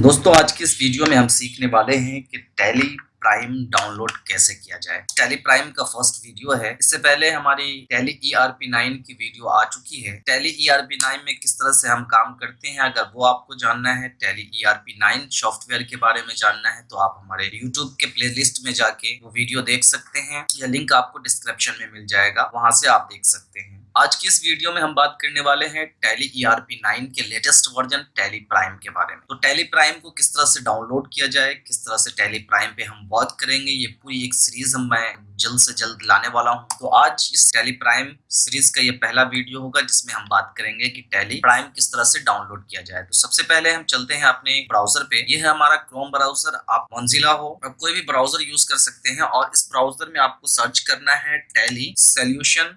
दोस्तों, आज की इस वीडियो में हम सीखने वाले हैं कि टैली प्राइम डाउनलोड कैसे किया जाए। टैली प्राइम का फ़र्स्ट वीडियो है। इससे पहले हमारी Tally E R P nine की वीडियो आ चुकी है। Tally E R P nine में किस तरह से हम काम करते हैं, अगर वो आपको जानना है Tally E R P nine software के बारे में जानना है तो आप हमारे यूट्यूब के प्ले लिस्ट में जाके वो वीडियो देख सकते हैं। यह लिंक आपको डिस्क्रिप्शन में मिल जाएगा। वहाँ से आप देख सकते हैं। आज की इस वीडियो में हम बात करने वाले हैं Tally E R P nine के लेटेस्ट वर्जन टैली प्राइम के बारे में। तो टैली प्राइम को किस तरह से डाउनलोड किया जाए, किस तरह से टैली प्राइम पे हम वर्क करेंगे, ये पूरी एक सीरीज़ हम मैं जल्द से जल्द लाने वाला हूँ। तो आज इस टैली प्राइम सीरीज़ का ये पहला वीडियो होगा, जिसमें हम बात करेंगे कि टैली प्राइम किस तरह से डाउनलोड किया जाए। तो सबसे पहले हम चलते हैं अपने ब्राउज़र पे। ये है हमारा क्रोम ब्राउज़र आप मंजिला हो। आप कोई भी ब्राउज़र यूज़ कर सकते हैं और इस ब्राउज़र में आपको सर्च करना है टैली सोल्यूशन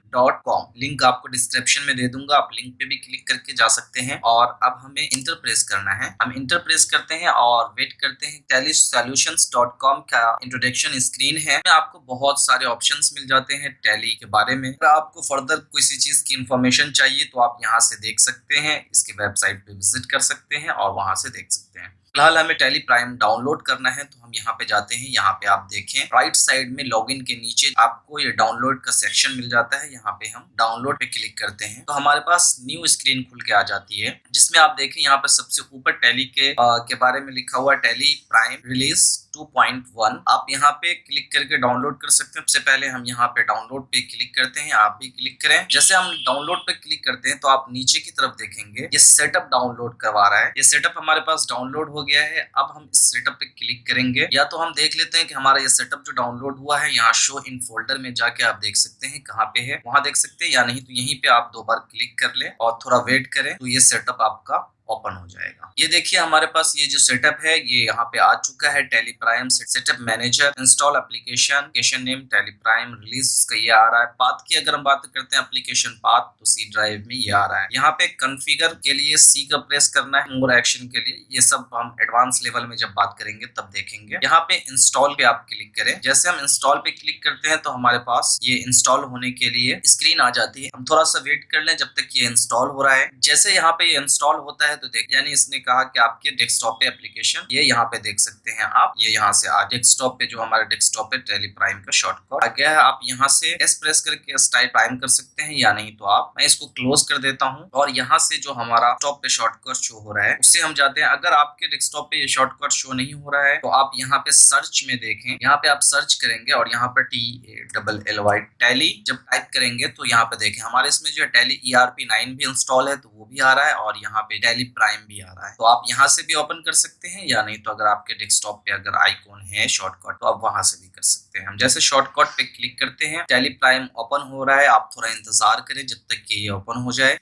लिंक आपको डिस्क्रिप्शन में दे दूँगा, आप लिंक पे भी क्लिक करके जा सकते हैं और अब हमें इंटर प्रेस करना है। हम इंटर प्रेस करते हैं और वेट करते हैं। टैली सोल्यूशन डॉट कॉम का इंट्रोडक्शन स्क्रीन है। आपको बहुत सारे ऑप्शन मिल जाते हैं टैली के बारे में। अगर आपको फर्दर किसी चीज़ की इन्फॉर्मेशन चाहिए तो आप यहाँ से देख सकते हैं। इसके वेबसाइट पे विज़िट कर सकते हैं और वहाँ से देख सकते हैं। फ़िलहाल हमें टेली प्राइम डाउनलोड करना है तो हम यहाँ पे जाते हैं यहाँ पे आप देखें। राइट साइड में लॉगिन के नीचे आपको ये डाउनलोड का सेक्शन मिल जाता है यहाँ पे हम डाउनलोड पे क्लिक करते हैं। तो हमारे पास न्यू स्क्रीन खुल के आ जाती है जिसमें आप देखें यहाँ पे सबसे ऊपर टेली के आ, के बारे में लिखा हुआ टेली प्राइम रिलीज़ 2.1 आप यहाँ पे क्लिक करके डाउनलोड कर सकते हैं। सबसे पहले हम यहाँ पे डाउनलोड पे क्लिक करते हैं, आप भी क्लिक करें। जैसे हम डाउनलोड पे क्लिक करते हैं तो आप नीचे की तरफ़ देखेंगे, ये सेटअप डाउनलोड करवा रहा है। ये सेटअप हमारे पास डाउनलोड हो गया है। अब हम इस सेटअप पे क्लिक करेंगे। या तो हम देख लेते हैं कि हमारा ये सेटअप जो डाउनलोड हुआ है, यहाँ शो इन फोल्डर में जाके आप देख सकते हैं कहाँ पे है। वहाँ देख सकते हैं या नहीं तो यहीं पे आप दो बार क्लिक कर ले और थोड़ा वेट करें तो ये सेटअप आपका ओपन हो जाएगा। ये देखिए हमारे पास ये जो सेटअप है, ये यहाँ पे आ चुका है TallyPrime setup manager install application application name TallyPrime release का ये आ रहा है। पाथ की अगर हम बात करते हैं एप्लीकेशन पाथ तो सी ड्राइव में ये आ रहा है। यहाँ पे कन्फिगर के लिए सी का प्रेस करना है मोर एक्शन के लिए, ये सब हम एडवांस लेवल में जब बात करेंगे, तब देखेंगे। यहाँ पे इंस्टॉल पे आप क्लिक करें। जैसे हम इंस्टॉल पे क्लिक करते हैं तो हमारे पास ये इंस्टॉल होने के लिए स्क्रीन आ जाती है। हम थोड़ा सा वेट कर लें जब तक ये इंस्टॉल हो रहा है। जैसे यहाँ पे ये इंस्टॉल होता है तो देख, यानी इसने कहा कि आपके डेस्कटॉप पे एप्लीकेशन ये यहाँ पे देख सकते हैं आप। ये यहाँ से आ डेस्कटॉप पे जो हमारे डेस्कटॉप पे टेली प्राइम का शॉर्टकट आ गया है, आप यहाँ से एस प्रेस करके एस टाइप प्राइम कर सकते हैं या नहीं तो आप, मैं इसको क्लोज कर देता हूँ। और यहाँ से जो हमारा टॉप पे शॉर्टकट शो हो रहा है उससे हम जाते हैं। अगर आपके डेस्कटॉप पे ये शॉर्टकट शो नहीं हो रहा है तो आप यहाँ पे सर्च में देखें। यहाँ पे आप सर्च करेंगे और यहाँ पे T double L Y Tally जब टाइप करेंगे तो यहाँ पे देखें, हमारे इसमें जो है Tally E R P nine भी इंस्टॉल है तो वो भी आ रहा है। और यहाँ पे टैली प्राइम भी आ रहा है। तो आप यहाँ से भी ओपन कर सकते हैं या नहीं तो अगर आपके डेस्कटॉप पे अगर आइकॉन है शॉर्टकट तो आप वहाँ से भी कर सकते हैं। हम जैसे शॉर्टकट पे क्लिक करते हैं टेली प्राइम ओपन हो रहा है, आप थोड़ा इंतज़ार करें जब तक कि ये ओपन हो जाए।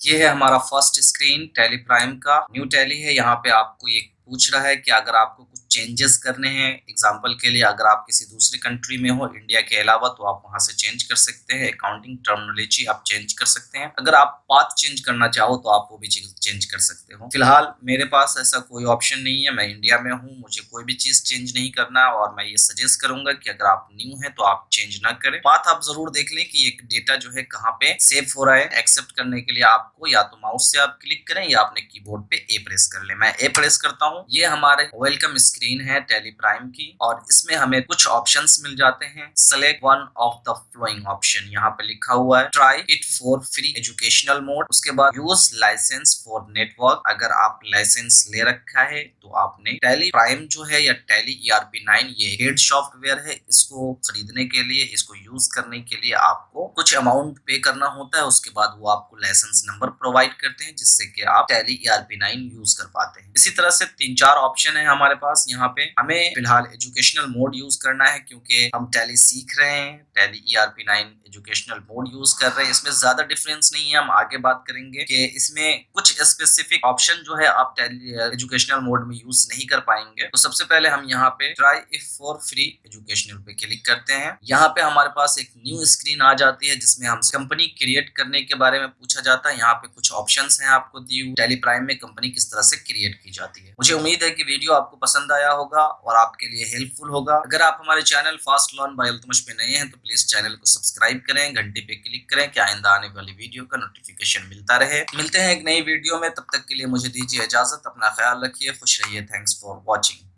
ये है हमारा फ़र्स्ट स्क्रीन टेली प्राइम का। न्यू टेली है, यहाँ पे आपको ये पूछ रहा है कि अगर आपको कुछ चेंजेस करने हैं। एग्ज़ाम्पल के लिए अगर आप किसी दूसरी कंट्री में हो इंडिया के अलावा तो आप वहाँ से चेंज कर सकते हैं। अकाउंटिंग टर्मिनोलॉजी आप चेंज कर सकते हैं। अगर आप पाथ चेंज करना चाहो तो आप वो भी चेंज कर सकते हो। फ़िलहाल, मेरे पास ऐसा कोई ऑप्शन नहीं है। मैं इंडिया में हूँ, मुझे कोई भी चीज़ चेंज नहीं करना और मैं ये सजेस्ट करूँगा कि अगर आप न्यू है तो आप चेंज ना करें। पाथ आप ज़रूर देख लें कि एक डेटा जो है कहाँ पे सेव हो रहा है। एक्सेप्ट करने के लिए आपको या तो माउस से आप क्लिक करें या अपने कीबोर्ड पे ए प्रेस कर ले। मैं ए प्रेस करता हूँ। ये हमारे वेलकम स्क्रीन है टेली प्राइम की, और इसमें हमें कुछ ऑप्शंस मिल जाते हैं। Select one of the following option यहाँ पे लिखा हुआ है try it for free educational mode उसके बाद यूज़ लाइसेंस फॉर नेटवर्क अगर आप लाइसेंस ले रखा है तो आपने टेली प्राइम जो है या Tally E R P nine ये हेड सॉफ्टवेयर है, इसको खरीदने के लिए, इसको यूज़ करने के लिए आपको कुछ अमाउंट पे करना होता है, उसके बाद वो आपको लाइसेंस नंबर प्रोवाइड करते हैं, जिससे कि आप Tally E R P nine use कर पाते हैं। इसी तरह से तीन चार ऑप्शन है हमारे पास यहाँ पे। हमें फ़िलहाल एजुकेशनल मोड यूज़ करना है क्योंकि हम टैली सीख रहे हैं Tally E R P nine educational mode use कर रहे हैं। इसमें ज़्यादा डिफरेंस नहीं है, हम आगे बात करेंगे कि इसमें कुछ स्पेसिफिक ऑप्शन जो है आप टैली एजुकेशनल मोड में यूज़ नहीं कर पाएँगे। तो सबसे पहले हम यहाँ पे try it for free educational पे क्लिक करते हैं। यहाँ पे हमारे पास एक न्यू स्क्रीन आ जाती है जिसमें हम कंपनी क्रिएट करने के बारे में पूछा जाता है। यहाँ पे कुछ ऑप्शन है आपको दी हुई। टेली प्राइम में कंपनी किस तरह से क्रिएट की जाती है। मुझे उम्मीद है की वीडियो आपको पसंद आया आया होगा और आपके लिए हेल्पफुल होगा। अगर आप हमारे channel fast learn by Altamash पे नए हैं तो प्लीज़ चैनल को सब्सक्राइब करें, घंटी पे क्लिक करें, कि आइंदा आने वाली वीडियो का नोटिफिकेशन मिलता रहे। मिलते हैं एक नई वीडियो में, तब तक के लिए मुझे दीजिए इजाज़त, अपना ख्याल रखिए, खुश रहिए थैंक्स फॉर वॉचिंग